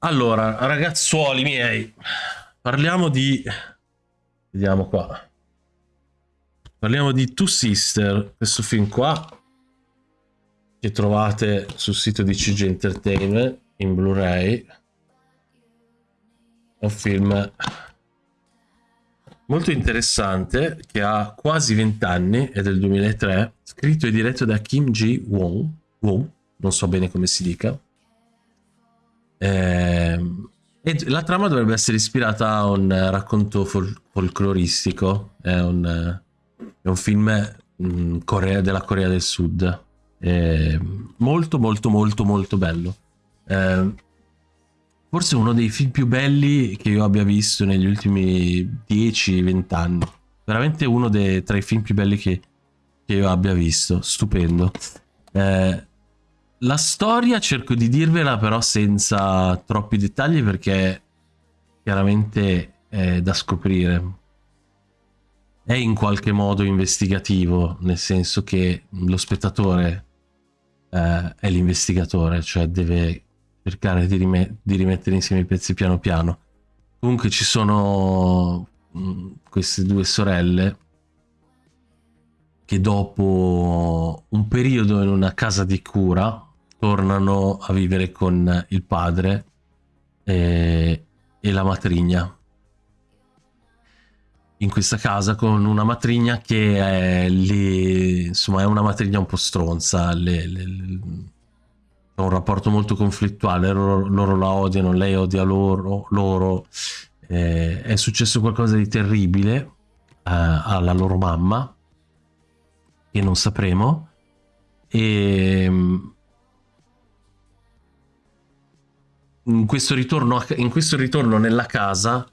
Allora, ragazzuoli miei, parliamo di... Vediamo qua. Parliamo di Two Sister, questo film qua, che trovate sul sito di CG Entertainment in Blu-ray. È un film molto interessante che ha quasi 20 anni, è del 2003, scritto e diretto da Kim Ji-won, Won, non so bene come si dica. Eh, e la trama dovrebbe essere ispirata a un racconto fol folcloristico, è un, è un film mh, mm, Corea, della Corea del Sud. È molto molto molto molto bello. Eh, forse uno dei film più belli che io abbia visto negli ultimi 10-20 anni. Veramente uno dei, tra i film più belli che, che io abbia visto. Stupendo. Eh, la storia cerco di dirvela però senza troppi dettagli perché chiaramente è da scoprire. È in qualche modo investigativo, nel senso che lo spettatore eh, è l'investigatore, cioè deve cercare di, rime di, rimettere insieme i pezzi piano piano. Comunque ci sono mm, queste due sorelle che dopo un periodo in una casa di cura tornano a vivere con il padre e, e la matrigna in questa casa con una matrigna che è lì, insomma, è una matrigna un po' stronza. Le, le, le, è un rapporto molto conflittuale. Loro, loro, la odiano, lei odia loro. loro. Eh, è successo qualcosa di terribile eh, alla loro mamma, che non sapremo. E in questo ritorno, in questo ritorno nella casa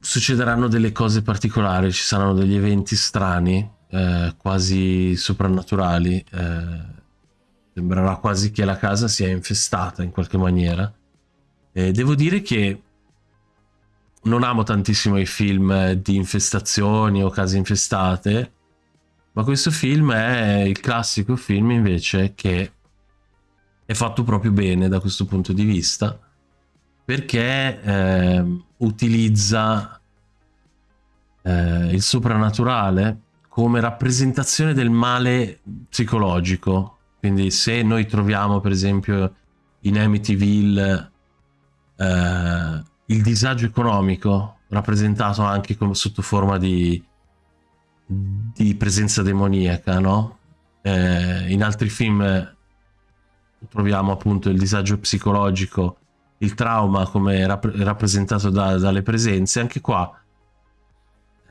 succederanno delle cose particolari, ci saranno degli eventi strani, eh, quasi soprannaturali. Eh, sembrerà quasi che la casa sia infestata in qualche maniera. Eh, devo dire che non amo tantissimo i film di infestazioni o case infestate, ma questo film è il classico film invece che è fatto proprio bene da questo punto di vista perché eh, utilizza eh, il soprannaturale come rappresentazione del male psicologico. Quindi se noi troviamo per esempio in Amityville eh, il disagio economico rappresentato anche come, sotto forma di, di presenza demoniaca, no? Eh, in altri film troviamo appunto il disagio psicologico, il trauma come rapp rappresentato da, dalle presenze, anche qua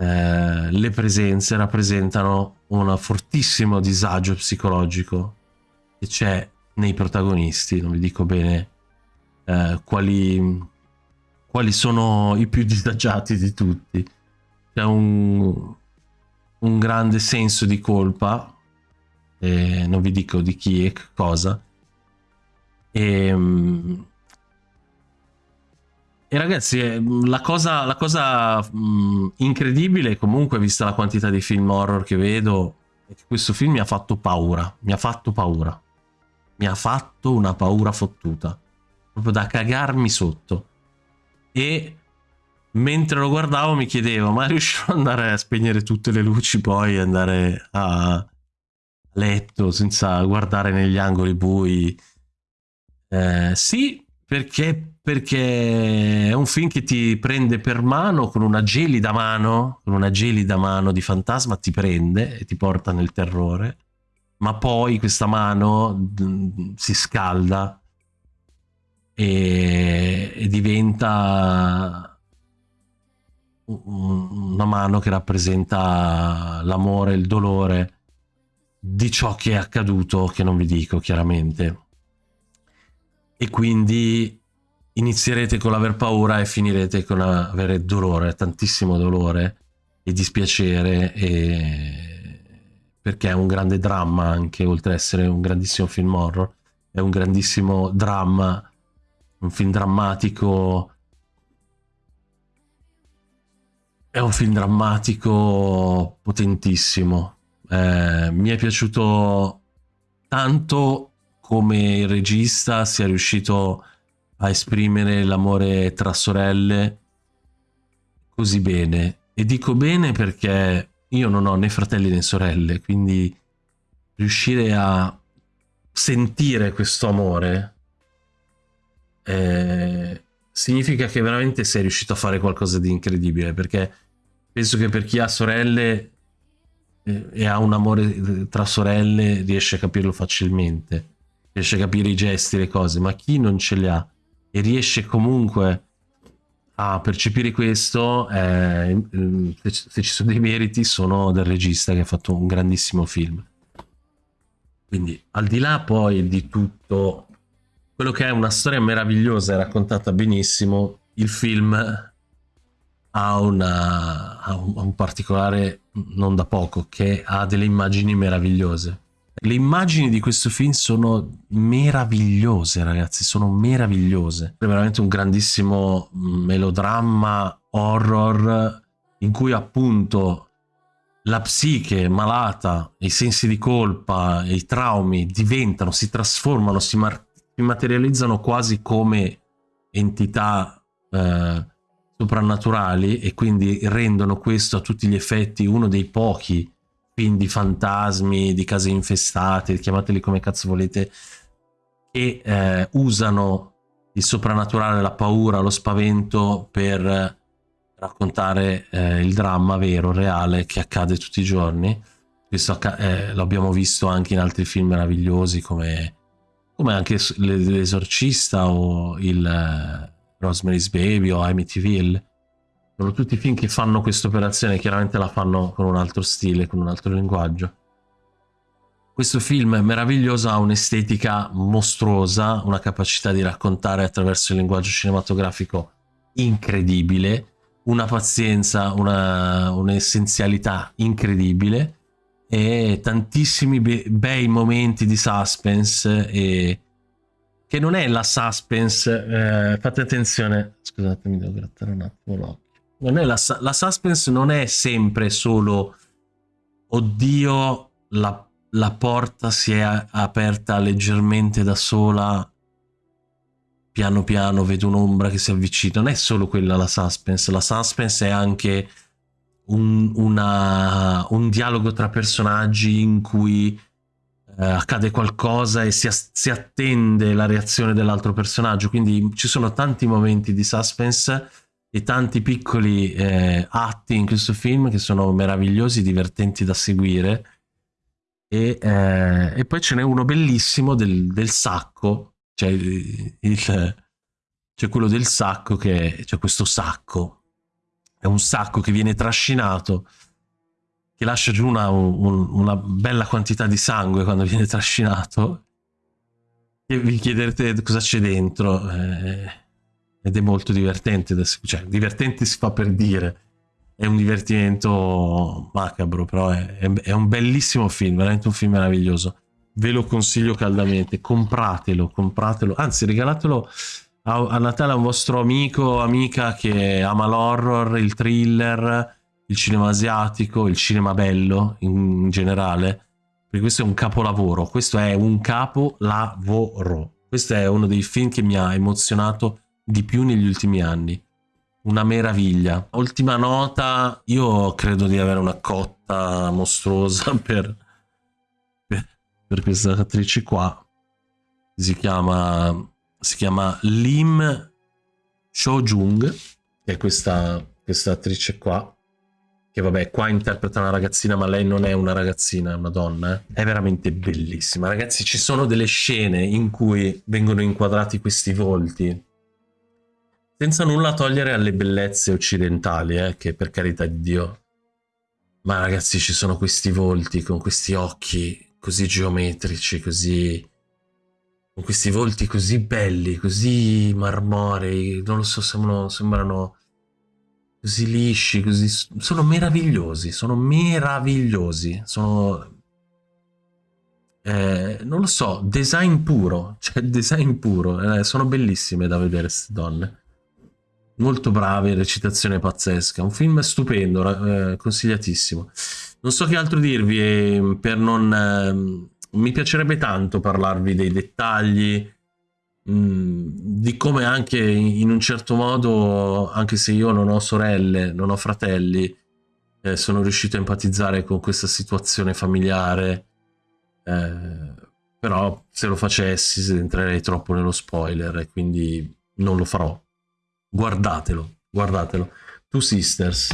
eh, le presenze rappresentano un fortissimo disagio psicologico che c'è nei protagonisti, non vi dico bene eh, quali, quali sono i più disagiati di tutti. C'è un, un grande senso di colpa, eh, non vi dico di chi e cosa, e, ehm, e ragazzi, eh, la cosa, la cosa mh, incredibile, comunque, vista la quantità di film horror che vedo, è che questo film mi ha fatto paura. Mi ha fatto paura. Mi ha fatto una paura fottuta. Proprio da cagarmi sotto. E mentre lo guardavo mi chiedevo, ma riuscirò ad andare a spegnere tutte le luci poi, andare a letto senza guardare negli angoli bui? Eh, sì, perché, perché è un film che ti prende per mano con una gelida mano, con una gelida mano di fantasma ti prende e ti porta nel terrore, ma poi questa mano si scalda e, e diventa una mano che rappresenta l'amore, il dolore di ciò che è accaduto, che non vi dico chiaramente e quindi inizierete con l'aver paura e finirete con avere dolore, tantissimo dolore e dispiacere e... perché è un grande dramma anche oltre ad essere un grandissimo film horror è un grandissimo dramma un film drammatico. È un film drammatico potentissimo. Eh, mi è piaciuto tanto come il regista sia riuscito a esprimere l'amore tra sorelle così bene. E dico bene perché io non ho né fratelli né sorelle, quindi riuscire a sentire questo amore eh, significa che veramente sei riuscito a fare qualcosa di incredibile, perché penso che per chi ha sorelle eh, e ha un amore tra sorelle riesce a capirlo facilmente, riesce a capire i gesti, le cose, ma chi non ce li ha e riesce comunque a percepire questo, eh, se ci sono dei meriti, sono del regista che ha fatto un grandissimo film. Quindi, al di là poi di tutto quello che è una storia meravigliosa e raccontata benissimo, il film ha, una, ha un, un particolare non da poco, che ha delle immagini meravigliose. Le immagini di questo film sono meravigliose, ragazzi, sono meravigliose. È veramente un grandissimo melodramma horror in cui appunto la psiche malata, i sensi di colpa, i traumi diventano, si trasformano, si, si materializzano quasi come entità eh, soprannaturali e quindi rendono questo a tutti gli effetti uno dei pochi film di fantasmi, di case infestate, chiamateli come cazzo volete, che eh, usano il soprannaturale, la paura, lo spavento per raccontare eh, il dramma vero, reale, che accade tutti i giorni. Questo eh, abbiamo visto anche in altri film meravigliosi come, come anche L'Esorcista o il eh, Rosemary's Baby o Amityville sono tutti film che fanno questa operazione, chiaramente la fanno con un altro stile, con un altro linguaggio. Questo film è meraviglioso, ha un'estetica mostruosa, una capacità di raccontare attraverso il linguaggio cinematografico incredibile, una pazienza, un'essenzialità un incredibile e tantissimi be bei momenti di suspense e che non è la suspense, eh, fate attenzione, scusatemi devo grattare un attimo l'occhio la, la suspense non è sempre solo oddio la, la porta si è aperta leggermente da sola piano piano vedo un'ombra che si avvicina. Non è solo quella la suspense la suspense è anche un, una, un dialogo tra personaggi in cui eh, accade qualcosa e si, si attende la reazione dell'altro personaggio. Quindi ci sono tanti momenti di suspense e tanti piccoli eh, atti in questo film che sono meravigliosi, divertenti da seguire. E, eh, e poi ce n'è uno bellissimo del, del sacco, cioè il, c'è quello del sacco che c'è questo sacco, è un sacco che viene trascinato, che lascia giù una, un, una bella quantità di sangue quando viene trascinato. E vi chiederete cosa c'è dentro. Eh, ed è molto divertente, cioè divertente si fa per dire, è un divertimento macabro, però è, è, è, un bellissimo film, veramente un film meraviglioso. Ve lo consiglio caldamente, compratelo, compratelo, anzi regalatelo a, a Natale a un vostro amico, amica che ama l'horror, il thriller, il cinema asiatico, il cinema bello in, in generale, perché questo è un capolavoro, questo è un capolavoro. Questo è uno dei film che mi ha emozionato di più negli ultimi anni. Una meraviglia. Ultima nota, io credo di avere una cotta mostruosa per, per, questa attrice qua. Si chiama, si chiama Lim Cho-jung, che è questa, questa attrice qua che vabbè qua interpreta una ragazzina ma lei non è una ragazzina è una donna eh? è veramente bellissima ragazzi ci sono delle scene in cui vengono inquadrati questi volti senza nulla togliere alle bellezze occidentali, eh, che per carità di Dio. Ma ragazzi ci sono questi volti con questi occhi così geometrici, così... con questi volti così belli, così marmorei, non lo so, sembrano, sembrano così lisci, così... sono meravigliosi, sono meravigliosi, sono... Eh, non lo so, design puro, cioè design puro, eh, sono bellissime da vedere queste donne molto brave, recitazione pazzesca, un film stupendo, eh, consigliatissimo. Non so che altro dirvi eh, per non, eh, mi piacerebbe tanto parlarvi dei dettagli, mh, mm, di come anche in un certo modo, anche se io non ho sorelle, non ho fratelli, eh, sono riuscito a empatizzare con questa situazione familiare. Eh, però se lo facessi entrerei troppo nello spoiler e quindi non lo farò. Guardatelo, guardatelo. Two Sisters